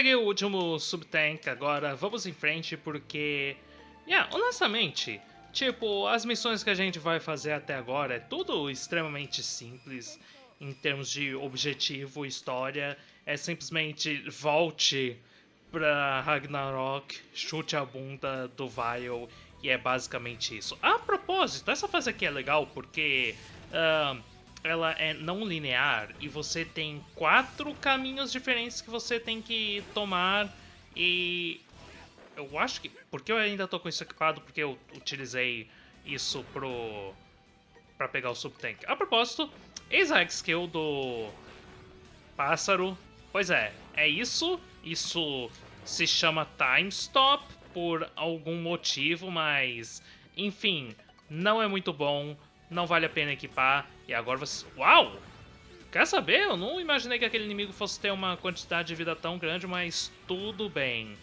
peguei o último subtank agora, vamos em frente porque... Yeah, honestamente, tipo, as missões que a gente vai fazer até agora é tudo extremamente simples em termos de objetivo, história. É simplesmente volte pra Ragnarok, chute a bunda do Vile e é basicamente isso. A propósito, essa fase aqui é legal porque... Uh, ela é não linear e você tem quatro caminhos diferentes que você tem que tomar e eu acho que porque eu ainda tô com isso equipado porque eu utilizei isso pro para pegar o subtank. A propósito, eis a skill do pássaro. Pois é, é isso. Isso se chama time stop por algum motivo, mas enfim, não é muito bom não vale a pena equipar. E agora você... Uau! Quer saber? Eu não imaginei que aquele inimigo fosse ter uma quantidade de vida tão grande, mas tudo bem.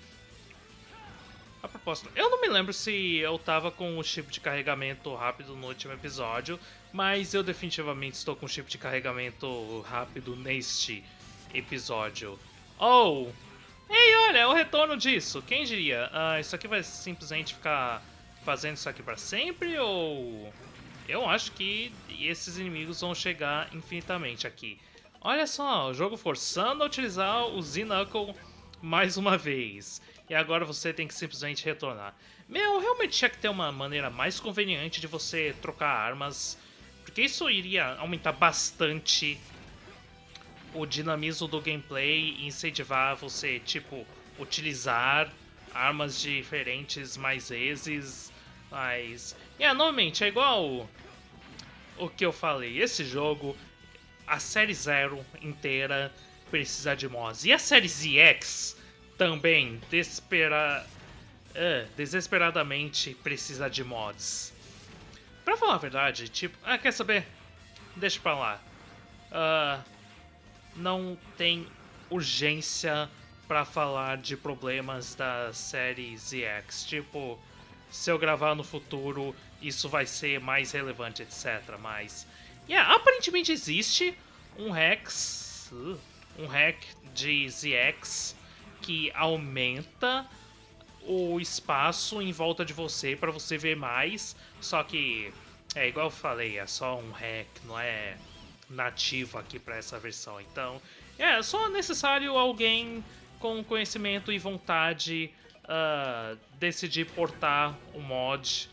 A propósito, eu não me lembro se eu tava com o chip de carregamento rápido no último episódio, mas eu definitivamente estou com o chip de carregamento rápido neste episódio. Oh! Ei, olha, é o retorno disso. Quem diria? Uh, isso aqui vai simplesmente ficar fazendo isso aqui para sempre ou eu acho que esses inimigos vão chegar infinitamente aqui. Olha só, o jogo forçando a utilizar o Z-Knuckle mais uma vez. E agora você tem que simplesmente retornar. Meu, realmente tinha que ter uma maneira mais conveniente de você trocar armas. Porque isso iria aumentar bastante o dinamismo do gameplay e incentivar você, tipo, utilizar armas diferentes mais vezes. Mas, yeah, normalmente é igual o que eu falei. Esse jogo, a série Zero inteira precisa de mods. E a série ZX também, desespera... Uh, desesperadamente precisa de mods. Pra falar a verdade, tipo... Ah, quer saber? Deixa pra lá. Uh, não tem urgência para falar de problemas da série ZX. Tipo, se eu gravar no futuro, isso vai ser mais relevante, etc. Mas, yeah, aparentemente existe um Hex, uh, um hack de ZX que aumenta o espaço em volta de você para você ver mais, só que é igual eu falei, é só um hack, não é nativo aqui para essa versão. Então, é só necessário alguém com conhecimento e vontade uh, decidir portar o mod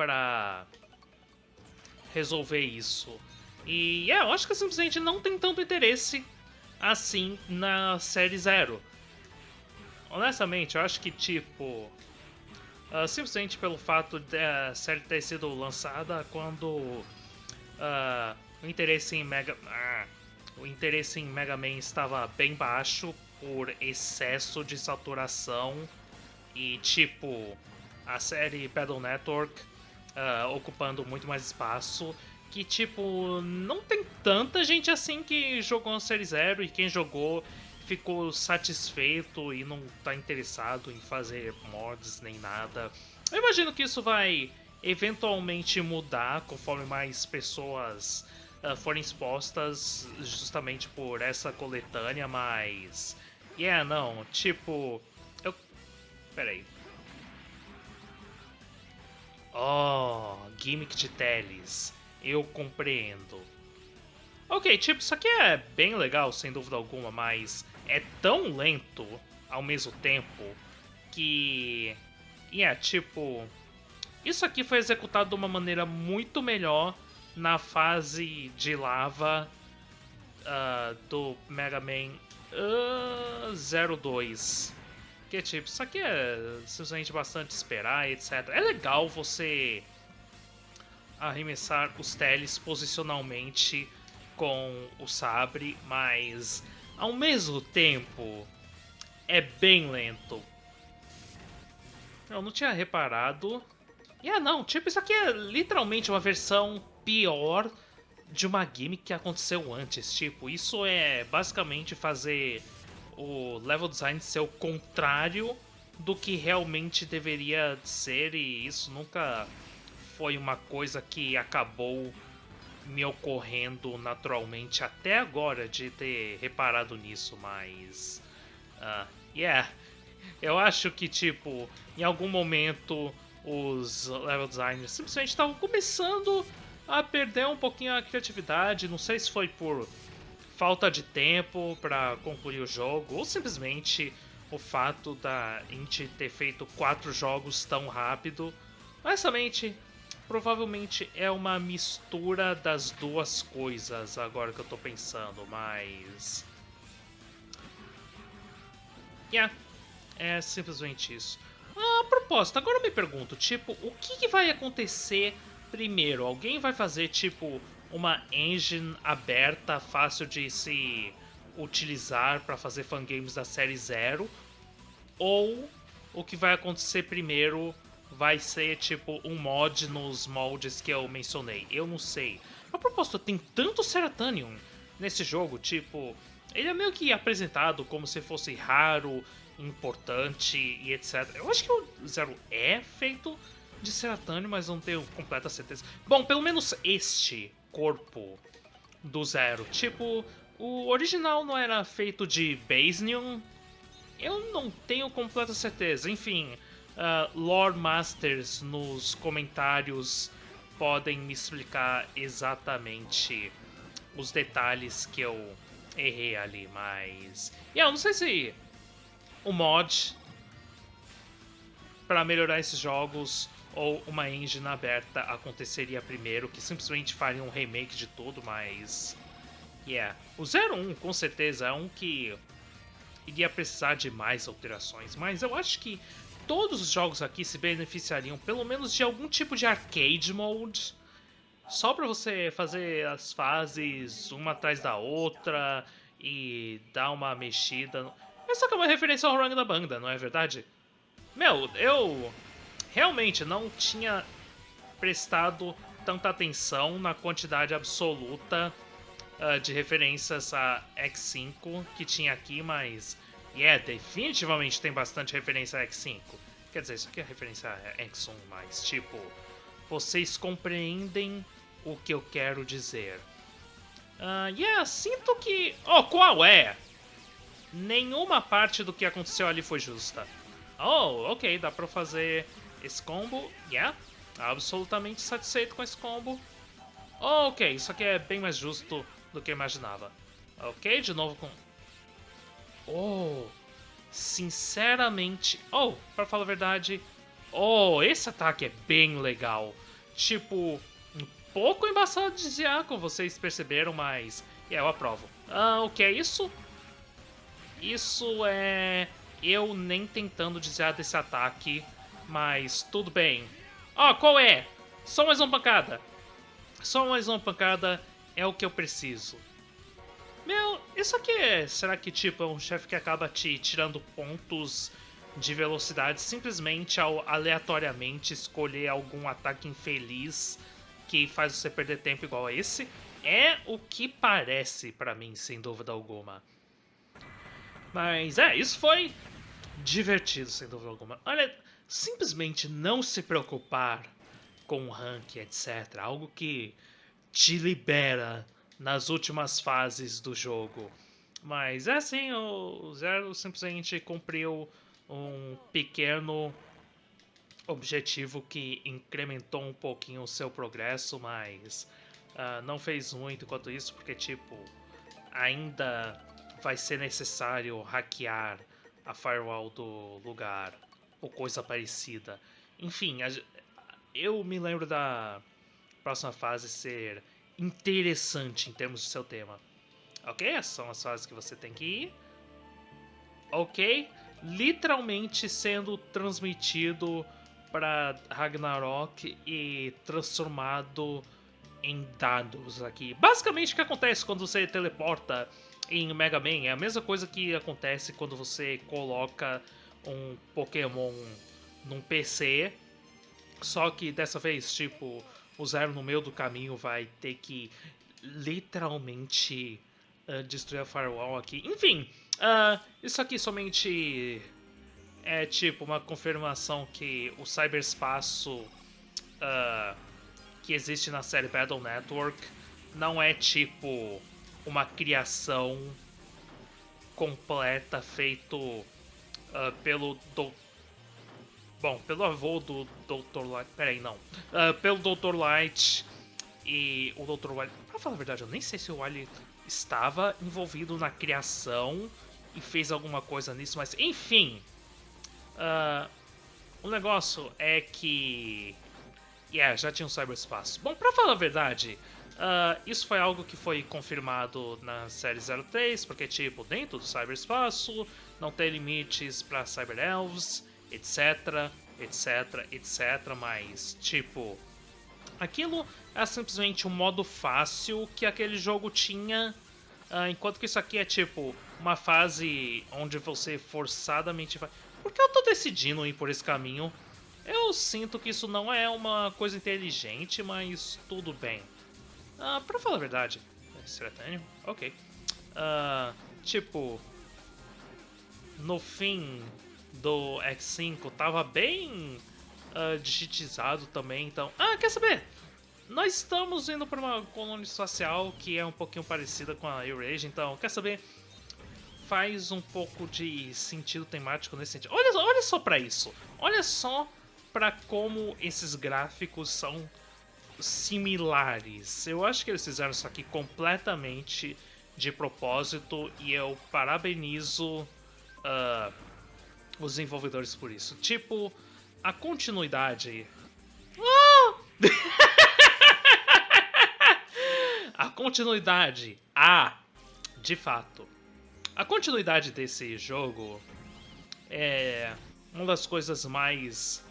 para resolver isso. E é, eu acho que simplesmente não tem tanto interesse assim na série Zero. Honestamente, eu acho que tipo. Uh, simplesmente pelo fato da série ter sido lançada quando uh, o interesse em Mega. Uh, o interesse em Mega Man estava bem baixo por excesso de saturação e tipo a série Battle Network uh, ocupando muito mais espaço. Que tipo, não tem tanta gente assim que jogou a série zero e quem jogou ficou satisfeito e não tá interessado em fazer mods nem nada. Eu imagino que isso vai eventualmente mudar conforme mais pessoas uh, forem expostas justamente por essa coletânea, mas. Yeah, não, tipo. Peraí. Oh, gimmick de teles. Eu compreendo. Ok, tipo, isso aqui é bem legal, sem dúvida alguma, mas é tão lento ao mesmo tempo que. É tipo. Isso aqui foi executado de uma maneira muito melhor na fase de lava uh, do Mega Man uh, 02. Porque, tipo, isso aqui é simplesmente bastante esperar, etc. É legal você arremessar os teles posicionalmente com o sabre, mas ao mesmo tempo é bem lento. Eu não tinha reparado. E ah não, tipo, isso aqui é literalmente uma versão pior de uma gimmick que aconteceu antes. Tipo, isso é basicamente fazer o level design ser o contrário do que realmente deveria ser e isso nunca foi uma coisa que acabou me ocorrendo naturalmente até agora de ter reparado nisso, mas uh, Yeah, eu acho que, tipo, em algum momento os level designers simplesmente estavam começando a perder um pouquinho a criatividade. Não sei se foi por falta de tempo para concluir o jogo ou simplesmente o fato da Inti ter feito quatro jogos tão rápido. Honestamente, provavelmente é uma mistura das duas coisas agora que eu tô pensando, mas. Yeah, é simplesmente isso. Ah, a propósito, agora eu me pergunto, tipo, o que, que vai acontecer primeiro? Alguém vai fazer, tipo, uma engine aberta, fácil de se utilizar para fazer fangames da série zero? Ou o que vai acontecer primeiro vai ser tipo um mod nos moldes que eu mencionei? Eu não sei. A propósito, tem tanto Ceratanium nesse jogo, tipo, ele é meio que apresentado como se fosse raro, importante e etc. Eu acho que o Zero é feito de Ceratanium, mas não tenho completa certeza. Bom, pelo menos este corpo do Zero. Tipo, o original não era feito de Basnium? Eu não tenho completa certeza. Enfim, uh, Lore Masters nos comentários podem me explicar exatamente os detalhes que eu errei ali, mas... Yeah, eu não sei se o mod para melhorar esses jogos ou uma engine aberta aconteceria primeiro, que simplesmente faria um remake de tudo, mas. Yeah. O 01 com certeza é um que iria precisar de mais alterações, mas eu acho que todos os jogos aqui se beneficiariam pelo menos de algum tipo de arcade mode. Só para você fazer as fases uma atrás da outra e dar uma mexida. Essa aqui é uma referência ao Rang da Banda, não é verdade? Meu, eu realmente não tinha prestado tanta atenção na quantidade absoluta uh, de referências a X5 que tinha aqui, mas yeah, definitivamente tem bastante referência a X5. Quer dizer, isso aqui é referência a X1, mas tipo, vocês compreendem o que eu quero dizer. Uh, yeah, sinto que. Oh, qual é? Nenhuma parte do que aconteceu ali foi justa. Oh, ok, dá pra fazer esse combo, yeah, absolutamente satisfeito com esse combo. Ok, isso aqui é bem mais justo do que eu imaginava. Ok, de novo com... Oh, sinceramente... Oh, para falar a verdade... Oh, esse ataque é bem legal. Tipo, um pouco embaçado de como vocês perceberam, mas... Yeah, eu aprovo. Ah, o que é isso? Isso é... Eu nem tentando desviar desse ataque mas tudo bem. Ó, oh, qual é? Só mais uma pancada. Só mais uma pancada é o que eu preciso. Meu, isso aqui é... Será que, tipo, é um chefe que acaba te tirando pontos de velocidade simplesmente ao aleatoriamente escolher algum ataque infeliz que faz você perder tempo igual a esse? É o que parece para mim, sem dúvida alguma. Mas é, isso foi divertido, sem dúvida alguma. Olha, simplesmente não se preocupar com o rank, etc. Algo que te libera nas últimas fases do jogo. Mas é assim, o Zero simplesmente cumpriu um pequeno objetivo que incrementou um pouquinho o seu progresso, mas uh, não fez muito enquanto isso, porque tipo, ainda vai ser necessário hackear a firewall do lugar ou coisa parecida. Enfim, eu me lembro da próxima fase ser interessante em termos de seu tema. Ok? São as fases que você tem que ir. Ok? Literalmente sendo transmitido para Ragnarok e transformado em dados aqui. Basicamente o que acontece quando você teleporta em Mega Man é a mesma coisa que acontece quando você coloca um Pokémon num PC, só que dessa vez, tipo, o Zero no meio do caminho vai ter que literalmente uh, destruir a Firewall aqui. Enfim, uh, isso aqui somente é tipo uma confirmação que o cyberspaço uh, que existe na série Battle Network não é tipo uma criação completa feito uh, pelo do... Bom, pelo avô do Dr. Light... Peraí, não. Uh, pelo Dr. Light e o Dr. Wily... Pra falar a verdade, eu nem sei se o Wily estava envolvido na criação e fez alguma coisa nisso, mas enfim... Uh, o negócio é que... Yeah, já tinha um cyberspaço. Bom, pra falar a verdade, uh, isso foi algo que foi confirmado na série 03, porque, tipo, dentro do cyberspaço não tem limites para cyberelves, etc, etc, etc, mas, tipo, aquilo é simplesmente um modo fácil que aquele jogo tinha, uh, enquanto que isso aqui é, tipo, uma fase onde você forçadamente vai... Por que eu tô decidindo ir por esse caminho? Eu sinto que isso não é uma coisa inteligente, mas tudo bem. Uh, pra falar a verdade... Seretânio? Ok. Uh, tipo... No fim do X5 tava bem uh, digitizado também, então... Ah, quer saber? Nós estamos indo para uma colônia espacial que é um pouquinho parecida com a Eurasia, então, quer saber? Faz um pouco de sentido temático nesse sentido. Olha, olha só para isso. Olha só para como esses gráficos são similares. Eu acho que eles fizeram isso aqui completamente de propósito e eu parabenizo uh, os desenvolvedores por isso. Tipo, a continuidade. A continuidade. Ah, de fato. A continuidade desse jogo é uma das coisas mais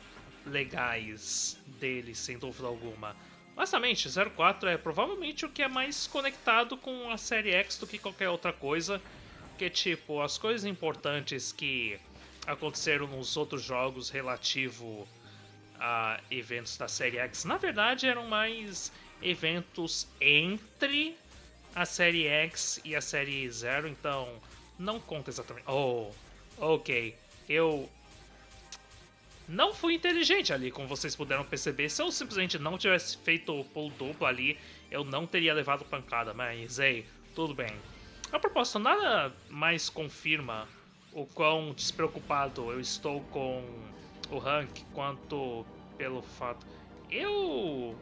legais dele, sem dúvida alguma. Honestamente, 04 é provavelmente o que é mais conectado com a série X do que qualquer outra coisa. Que, tipo, as coisas importantes que aconteceram nos outros jogos relativo a eventos da série X, na verdade eram mais eventos entre a série X e a série Zero, então não conta exatamente. Oh, ok. Eu não fui inteligente ali, como vocês puderam perceber. Se eu simplesmente não tivesse feito o pulo duplo ali, eu não teria levado pancada, mas ei, tudo bem. A propósito, nada mais confirma o quão despreocupado eu estou com o rank quanto pelo fato. Eu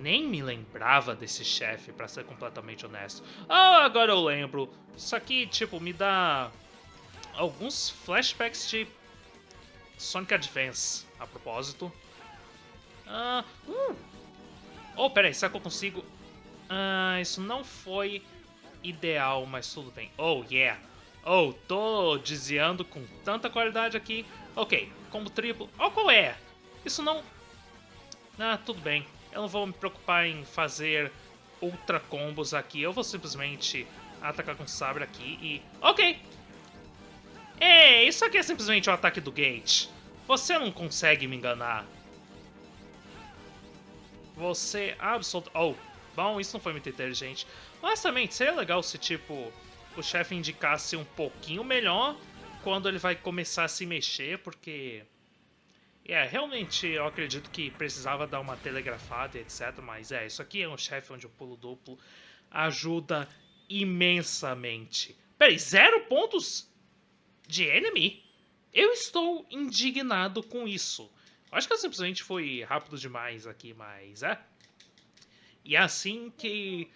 nem me lembrava desse chefe, para ser completamente honesto. Ah, agora eu lembro. Isso aqui, tipo, me dá alguns flashbacks de Sonic Advance, a propósito. Ah, uh. Oh, peraí, será que eu consigo... Ah, isso não foi ideal, mas tudo bem. Oh, yeah. Oh, tô desviando com tanta qualidade aqui. Ok, combo triplo. Oh, qual é? Isso não... Ah, tudo bem. Eu não vou me preocupar em fazer ultra combos aqui. Eu vou simplesmente atacar com sabre aqui e... Ok, Ei, isso aqui é simplesmente o ataque do Gate. Você não consegue me enganar. Você absolutamente... Oh, bom, isso não foi muito inteligente. Honestamente, seria legal se, tipo, o chefe indicasse um pouquinho melhor quando ele vai começar a se mexer, porque... É, realmente eu acredito que precisava dar uma telegrafada, etc. Mas é, isso aqui é um chefe onde o pulo duplo ajuda imensamente. Peraí, zero pontos de enemy? Eu estou indignado com isso. Acho que eu simplesmente fui rápido demais aqui, mas é. E é assim que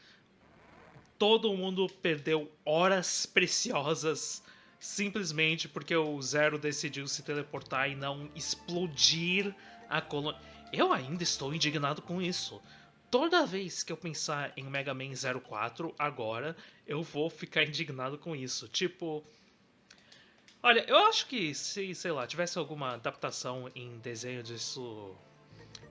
todo mundo perdeu horas preciosas simplesmente porque o Zero decidiu se teleportar e não explodir a colônia. Eu ainda estou indignado com isso. Toda vez que eu pensar em Mega Man 04 agora, eu vou ficar indignado com isso. Tipo, Olha, eu acho que se, sei lá, tivesse alguma adaptação em desenho disso,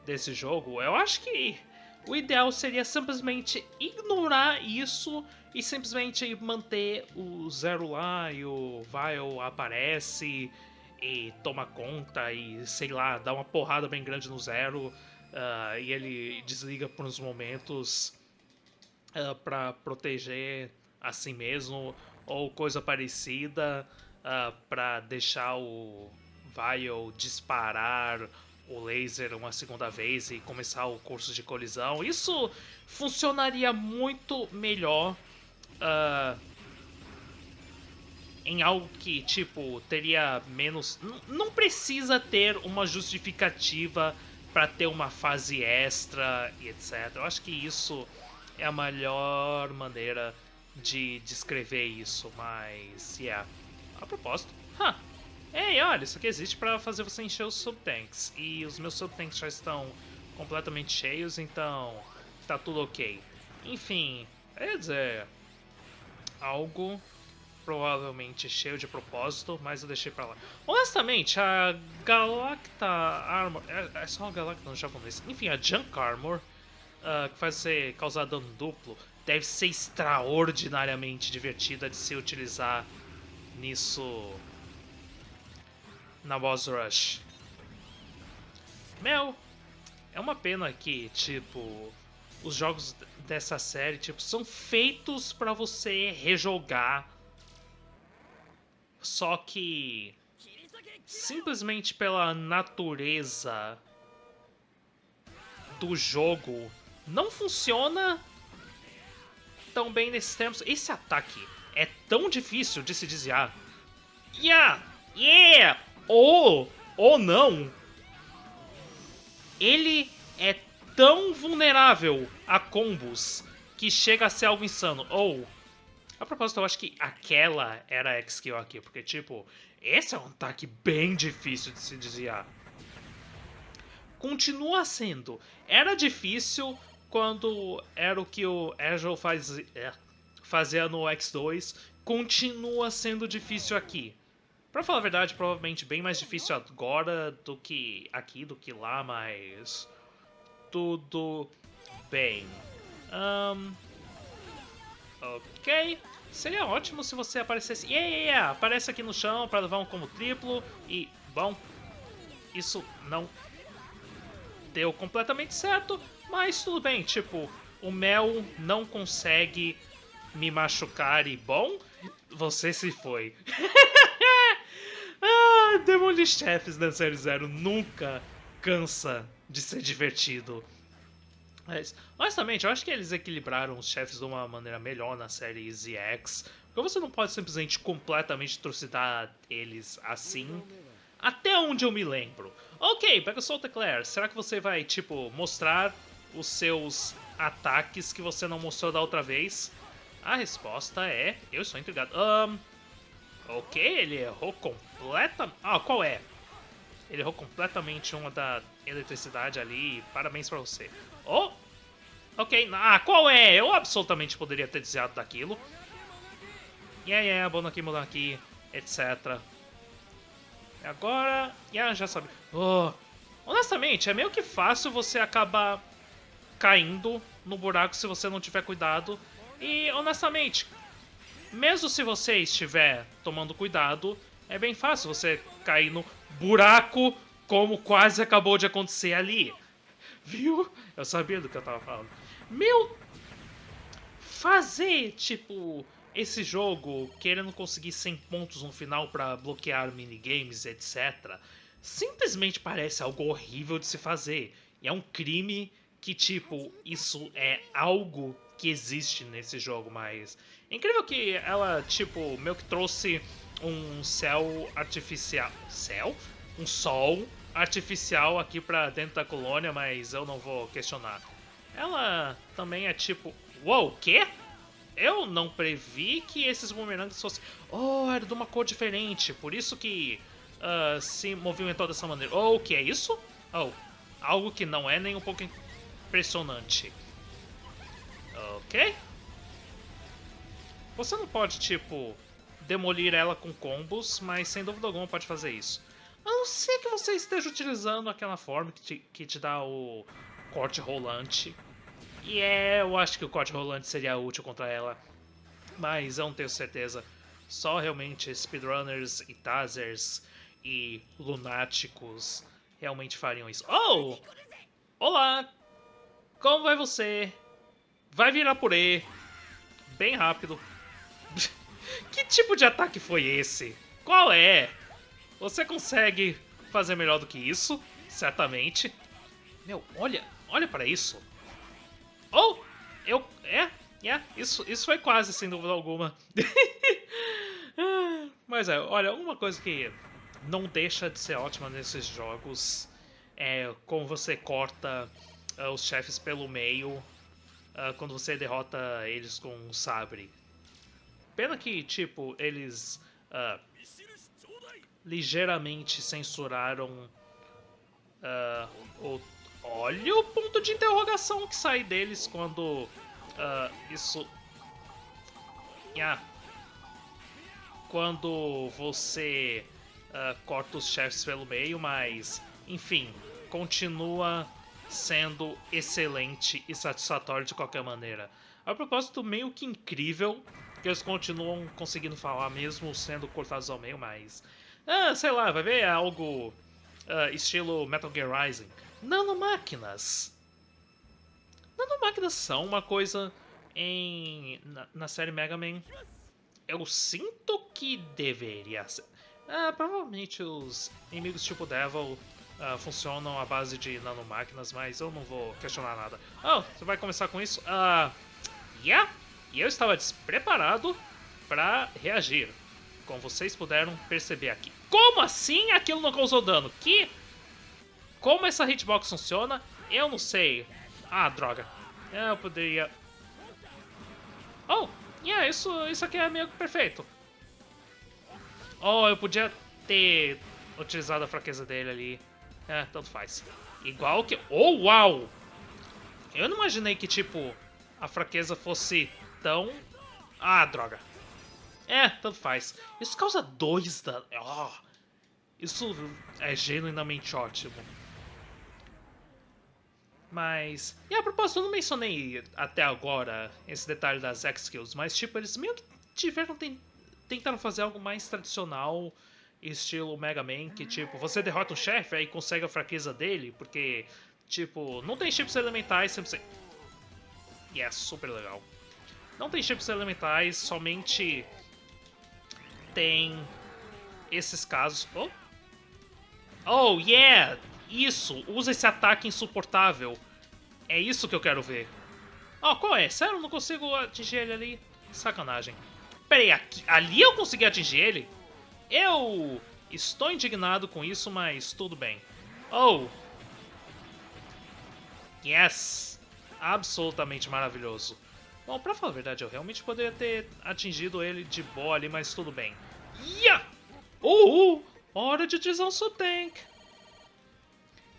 desse jogo, eu acho que o ideal seria simplesmente ignorar isso e simplesmente manter o Zero lá e o Vile aparece e toma conta e, sei lá, dá uma porrada bem grande no Zero uh, e ele desliga por uns momentos uh, para proteger a si mesmo ou coisa parecida uh, ah, para deixar o Vile disparar o laser uma segunda vez e começar o curso de colisão. Isso funcionaria muito melhor uh, em algo que, tipo, teria menos. Não precisa ter uma justificativa para ter uma fase extra e etc. Eu acho que isso é a melhor maneira de descrever isso, mas. Yeah. A propósito. Huh. Ei, olha, isso aqui existe para fazer você encher os subtanks. E os meus subtanks já estão completamente cheios, então tá tudo ok. Enfim, quer dizer, algo provavelmente cheio de propósito, mas eu deixei pra lá. Honestamente, a Galacta Armor... É, é só a Galacta no japonês. Enfim, a Junk Armor, uh, que faz você causar dano duplo, deve ser extraordinariamente divertida de se utilizar nisso na Boss Rush. Mel, é uma pena que, tipo, os jogos dessa série, tipo, são feitos para você rejogar. Só que simplesmente pela natureza do jogo não funciona tão bem nesses termos. Esse ataque é tão difícil de se desviar. Yeah! Yeah! Ou, ou não, ele é tão vulnerável a combos que chega a ser algo insano. Ou, a propósito, eu acho que aquela era a X-Kill aqui, porque, tipo, esse é um ataque bem difícil de se desviar. Continua sendo. Era difícil quando era o que o Agile faz, é, fazia no X2. Continua sendo difícil aqui. Pra falar a verdade, provavelmente bem mais difícil agora do que aqui, do que lá, mas... Tudo bem. Um... Ok. Seria ótimo se você aparecesse... Yeah, yeah, yeah. Aparece aqui no chão para levar um combo triplo e... Bom, isso não deu completamente certo, mas tudo bem. Tipo, o Mel não consegue me machucar e... Bom, você se foi. Ah, Demolish Chefs da série Zero nunca cansa de ser divertido. Mas, honestamente, eu acho que eles equilibraram os chefes de uma maneira melhor na série ZX. Porque você não pode simplesmente completamente trucidar eles assim. Até onde eu me lembro. Ok, pega o Claire. Será que você vai, tipo, mostrar os seus ataques que você não mostrou da outra vez? A resposta é... Eu estou intrigado. Um, Ok, ele errou completamente... Ah, qual é? Ele errou completamente uma da eletricidade ali. Parabéns pra você. Oh! Ok, ah, qual é? Eu absolutamente poderia ter desviado daquilo. Yeah, yeah, bono aqui, etc. Agora... Yeah, já sabe. Oh, honestamente, é meio que fácil você acabar caindo no buraco se você não tiver cuidado. E, honestamente, mesmo se você estiver tomando cuidado, é bem fácil você cair no buraco como quase acabou de acontecer ali. Viu? Eu sabia do que eu tava falando. Meu... Fazer, tipo, esse jogo querendo conseguir 100 pontos no final para bloquear minigames, etc. Simplesmente parece algo horrível de se fazer. E é um crime que, tipo, isso é algo que existe nesse jogo, mas incrível que ela, tipo, meio que trouxe um céu artificial. Céu? Um sol artificial aqui pra dentro da colônia, mas eu não vou questionar. Ela também é tipo. Uou, o quê? Eu não previ que esses bumerangues fossem. Oh, era de uma cor diferente, por isso que uh, se movimentou dessa maneira. Oh, o que é isso? Oh, algo que não é nem um pouco impressionante. Ok. Você não pode, tipo, demolir ela com combos, mas sem dúvida alguma pode fazer isso. A não ser que você esteja utilizando aquela forma que te, que te dá o corte rolante. E é, eu acho que o corte rolante seria útil contra ela. Mas eu não tenho certeza. Só realmente speedrunners e tazers e lunáticos realmente fariam isso. Oh! Olá! Como vai você? Vai virar purê. Bem rápido. Que tipo de ataque foi esse? Qual é? Você consegue fazer melhor do que isso? Certamente. Meu, olha, olha para isso. Oh, eu, é, é, isso, isso foi quase, sem dúvida alguma. Mas é, olha, uma coisa que não deixa de ser ótima nesses jogos é como você corta uh, os chefes pelo meio uh, quando você derrota eles com um sabre. Pena que, tipo, eles uh, ligeiramente censuraram o. Olha o ponto de interrogação que sai deles quando isso. Yeah. Quando você corta os chefes pelo meio, mas enfim, continua sendo excelente e satisfatório de qualquer maneira. A propósito, meio que incrível que eles continuam conseguindo falar mesmo sendo cortados ao meio, mas... Ah, sei lá, vai ver é algo uh, estilo Metal Gear Rising. Nanomáquinas! Nanomáquinas são uma coisa em... na, na série Mega Man... Eu sinto que deveria ser... Ah, provavelmente os inimigos tipo Devil uh, funcionam à base de nanomáquinas, mas eu não vou questionar nada. Oh, você vai começar com isso? Ah, uh, yeah! E eu estava despreparado para reagir, como vocês puderam perceber aqui. Como assim aquilo não causou dano? Que? Como essa hitbox funciona? Eu não sei. Ah, droga. Eu poderia... Oh, yeah, isso, isso aqui é meio perfeito. Oh, eu podia ter utilizado a fraqueza dele ali. É, tanto faz. Igual que... Oh, uau! Eu não imaginei que, tipo, a fraqueza fosse tão... Ah, droga. É, tanto faz. Isso causa dois danos. Oh, isso é genuinamente ótimo. Mas... E a propósito, eu não mencionei até agora esse detalhe das X-Kills, mas, tipo, eles meio que tiveram... Tentaram fazer algo mais tradicional estilo Mega Man, que tipo, você derrota um chefe aí consegue a fraqueza dele, porque, tipo, não tem chips elementais, sempre... E é super legal. Não tem chips elementais, somente tem esses casos... Oh, oh yeah! Isso! Usa esse ataque insuportável. É isso que eu quero ver. Oh, qual é? Sério, eu não consigo atingir ele ali? Sacanagem. Peraí, aqui, ali eu consegui atingir ele? Eu estou indignado com isso, mas tudo bem. Oh! Yes! Absolutamente maravilhoso. Bom, pra falar a verdade, eu realmente poderia ter atingido ele de boa ali, mas tudo bem. Yeah! Uh! uh hora de utilizar o seu!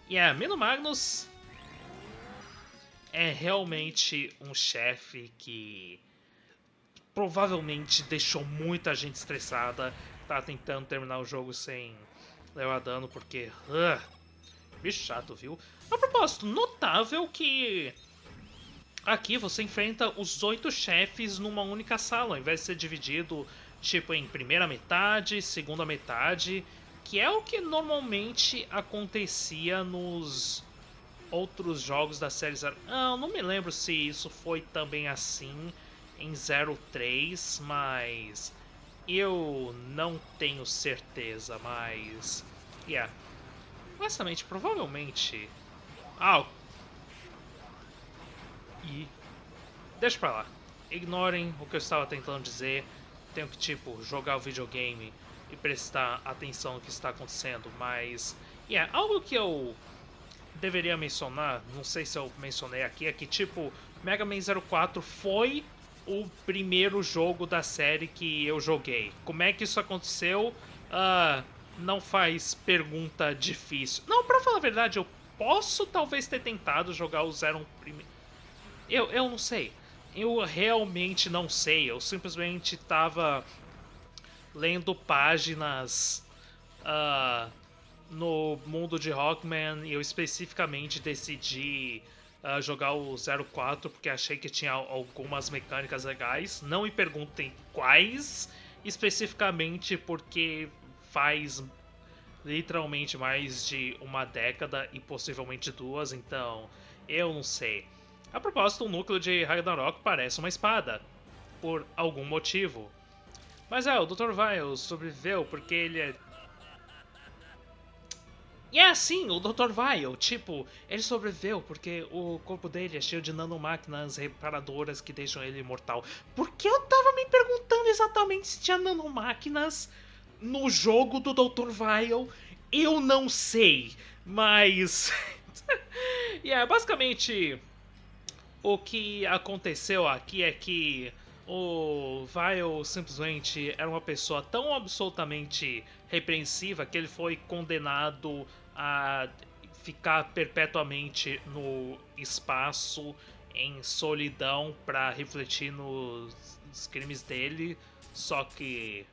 Yeah, Mino Magnus é realmente um chefe que provavelmente deixou muita gente estressada tá tentando terminar o jogo sem levar dano, porque... Uh, bicho chato, viu? A propósito, notável que... Aqui você enfrenta os oito chefes numa única sala, ao invés de ser dividido, tipo, em primeira metade, segunda metade, que é o que normalmente acontecia nos outros jogos da série Zero. Ah, não me lembro se isso foi também assim em 03, mas eu não tenho certeza, mas... Yeah. Honestamente, provavelmente... Ah, e... Deixa pra lá. Ignorem o que eu estava tentando dizer. Tenho que, tipo, jogar o videogame e prestar atenção no que está acontecendo, mas... Yeah, algo que eu deveria mencionar, não sei se eu mencionei aqui, é que, tipo, Mega Man 04 foi o primeiro jogo da série que eu joguei. Como é que isso aconteceu? Uh, não faz pergunta difícil. Não, pra falar a verdade, eu posso talvez ter tentado jogar o Zero primeiro. Eu, eu não sei. Eu realmente não sei. Eu simplesmente tava lendo páginas uh, no mundo de Rockman e eu especificamente decidi uh, jogar o 04 porque achei que tinha algumas mecânicas legais. Não me perguntem quais especificamente, porque faz literalmente mais de uma década e possivelmente duas, então eu não sei. A propósito, o núcleo de Ragnarok parece uma espada, por algum motivo. Mas é, o Dr. Vile sobreviveu porque ele é. E é assim, o Dr. Vile, tipo, ele sobreviveu porque o corpo dele é cheio de nanomáquinas reparadoras que deixam ele imortal. Porque eu tava me perguntando exatamente se tinha nanomáquinas no jogo do Dr. Vile. Eu não sei, mas. e é basicamente o que aconteceu aqui é que o Vile simplesmente era uma pessoa tão absolutamente repreensiva que ele foi condenado a ficar perpetuamente no espaço em solidão para refletir nos crimes dele, só que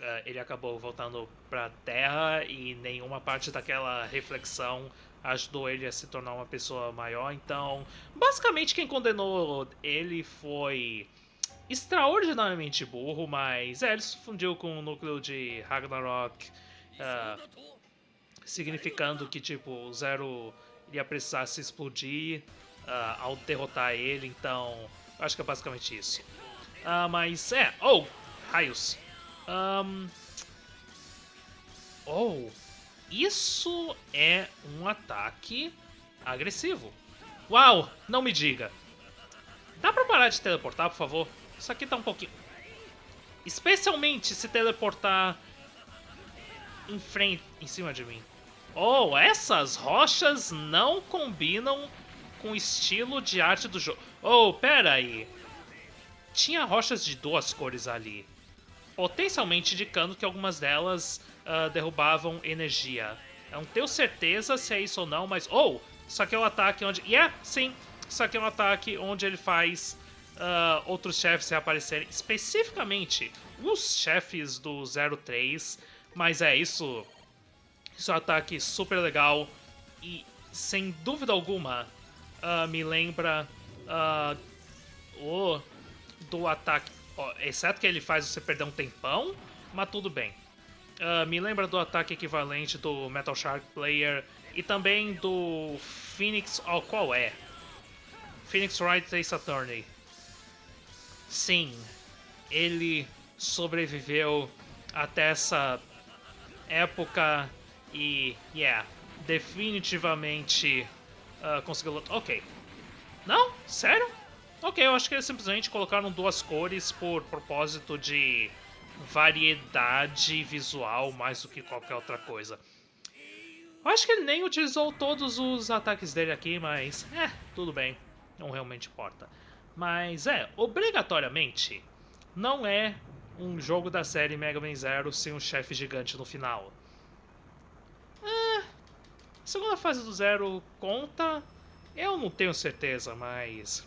uh, ele acabou voltando para Terra e nenhuma parte daquela reflexão ajudou ele a se tornar uma pessoa maior. Então, basicamente quem condenou ele foi extraordinariamente burro, mas é, ele se fundiu com o núcleo de Ragnarok. Uh, significando que tipo o Zero iria precisar se explodir uh, ao derrotar ele, então acho que é basicamente isso. Uh, mas é, oh, raios. Um, oh, isso é um ataque agressivo. Uau, não me diga. Dá pra parar de teleportar, por favor? Isso aqui tá um pouquinho... Especialmente se teleportar em frente, em cima de mim. Oh, essas rochas não combinam com o estilo de arte do jogo. Oh, pera aí. Tinha rochas de duas cores ali. Potencialmente indicando que algumas delas uh, derrubavam energia. Eu não tenho certeza se é isso ou não, mas... Oh, isso aqui é um ataque onde... Yeah, sim. Isso aqui é um ataque onde ele faz uh, outros chefes reaparecerem. Especificamente os chefes do 03. Mas é, isso isso é um ataque super legal e, sem dúvida alguma, uh, me lembra uh, o do ataque. exceto que ele faz você perder um tempão, mas tudo bem. Uh, me lembra do ataque equivalente do Metal Shark Player e também do Phoenix. Oh, qual é? Phoenix Wright Ace Attorney. Sim, ele sobreviveu até essa época e, yeah, definitivamente uh, conseguiu. Ok. Não? Sério? Ok, eu acho que eles simplesmente colocaram duas cores por propósito de variedade visual mais do que qualquer outra coisa. Eu acho que ele nem utilizou todos os ataques dele aqui, mas é, tudo bem. Não realmente importa. Mas é, obrigatoriamente, não é um jogo da série Mega Man Zero sem um chefe gigante no final. Segunda fase do Zero conta? Eu não tenho certeza, mas...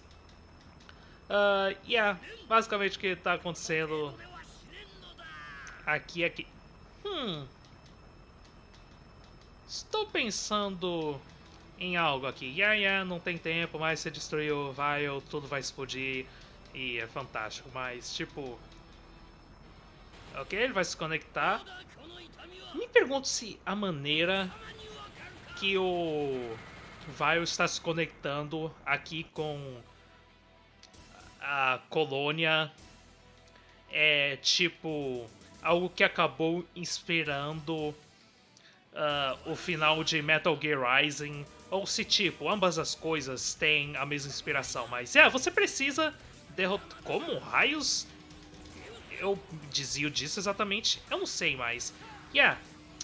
Uh, yeah, basicamente o que está acontecendo aqui, aqui. Hum... Estou pensando em algo aqui. Yeah, yeah, não tem tempo, mas você destruiu vai, tudo vai explodir e é fantástico. Mas, tipo... Ok, ele vai se conectar. Me pergunto se a maneira que o Vile está se conectando aqui com a colônia é tipo algo que acabou inspirando uh, o final de Metal Gear Rising ou se tipo ambas as coisas têm a mesma inspiração mas é você precisa derrotar como raios eu dizia disso exatamente eu não sei mais yeah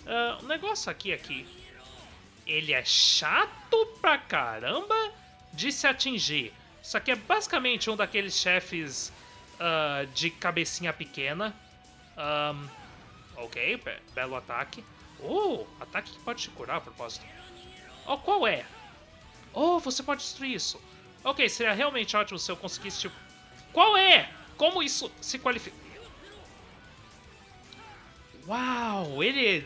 uh, o negócio aqui aqui ele é chato pra caramba de se atingir. Isso aqui é basicamente um daqueles chefes uh, de cabecinha pequena. Um, ok, be belo ataque. Oh, ataque que pode te curar a propósito. Oh, qual é? Oh, você pode destruir isso. Ok, seria realmente ótimo se eu conseguisse, tipo... Qual é? Como isso se qualifica? Uau, ele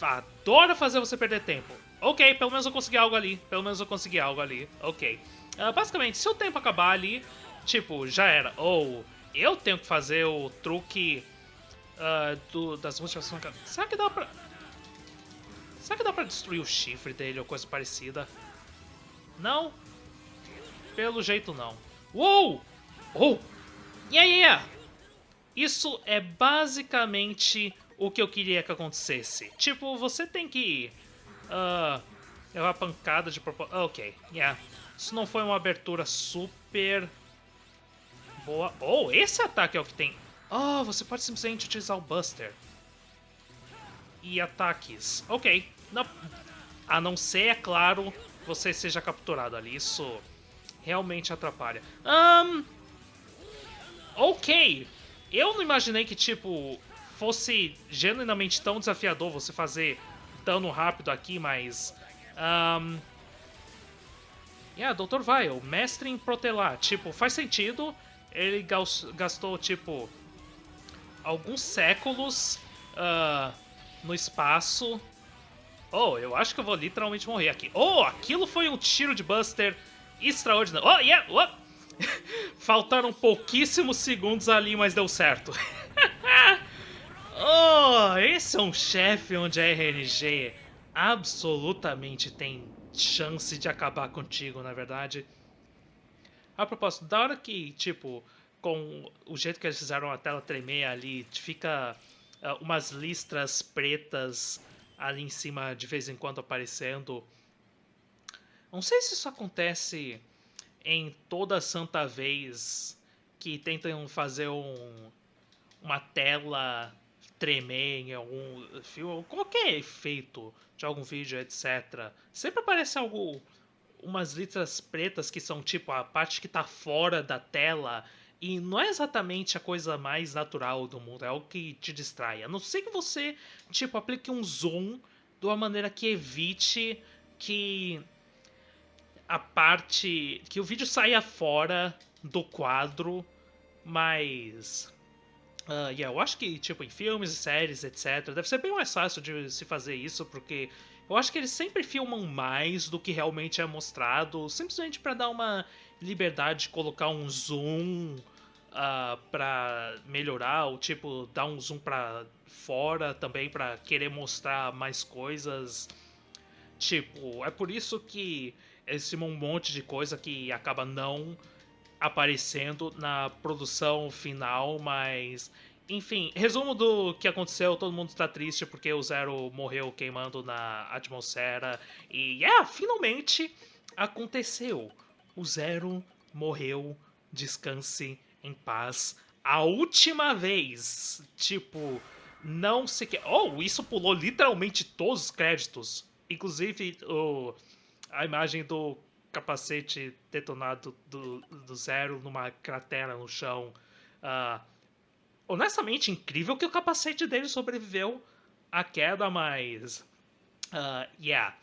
adora fazer você perder tempo. Ok, pelo menos eu consegui algo ali. Pelo menos eu consegui algo ali. Ok. Uh, basicamente, se o tempo acabar ali, tipo, já era. Ou eu tenho que fazer o truque uh, do, das modificações. Será que dá pra... Será que dá pra destruir o chifre dele ou coisa parecida? Não? Pelo jeito não. Uou! Oh! Yeah, yeah! Isso é basicamente o que eu queria que acontecesse. Tipo, você tem que Uh, é uma pancada de propósito. Ok, yeah. Isso não foi uma abertura super boa. Oh, esse ataque é o que tem. Oh, você pode simplesmente utilizar o Buster. E ataques. Ok. Não. A não ser, é claro, você seja capturado ali. Isso realmente atrapalha. Um, ok. Eu não imaginei que, tipo, fosse genuinamente tão desafiador você fazer dano rápido aqui, mas... Um, yeah, Dr. Vile, mestre em protelar. Tipo, faz sentido. Ele gastou, tipo, alguns séculos uh, no espaço. Oh, eu acho que eu vou literalmente morrer aqui. Oh, aquilo foi um tiro de Buster extraordinário. Oh, yeah! Oh. Faltaram pouquíssimos segundos ali, mas deu certo. oh, esse é um chefe onde a RNG absolutamente tem chance de acabar contigo, na verdade. A propósito, da hora que, tipo, com o jeito que eles fizeram a tela tremer ali, fica uh, umas listras pretas ali em cima de vez em quando aparecendo. Não sei se isso acontece em toda santa vez que tentam fazer um, uma tela tremer em algum filme, qualquer efeito de algum vídeo, etc. Sempre aparece algo, umas letras pretas que são tipo a parte que está fora da tela e não é exatamente a coisa mais natural do mundo, é algo que te distrai. A não ser que você, tipo, aplique um zoom de uma maneira que evite que a parte. que o vídeo saia fora do quadro, mas. Uh, yeah, eu acho que, tipo, em filmes e séries, etc., deve ser bem mais fácil de se fazer isso, porque eu acho que eles sempre filmam mais do que realmente é mostrado, simplesmente para dar uma liberdade de colocar um zoom uh, para melhorar, ou tipo, dar um zoom para fora também para querer mostrar mais coisas. Tipo, é por isso que esse um monte de coisa que acaba não aparecendo na produção final, mas enfim, resumo do que aconteceu, todo mundo está triste porque o Zero morreu queimando na atmosfera e yeah, finalmente aconteceu. O Zero morreu, descanse em paz. A última vez, tipo, não se quer. Oh, isso pulou literalmente todos os créditos. Inclusive o a imagem do capacete detonado do, do zero numa cratera no chão. Uh, honestamente, incrível que o capacete dele sobreviveu à queda, mas. Uh, yeah.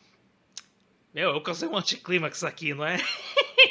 Meu, eu causei um anticlímax aqui, não é?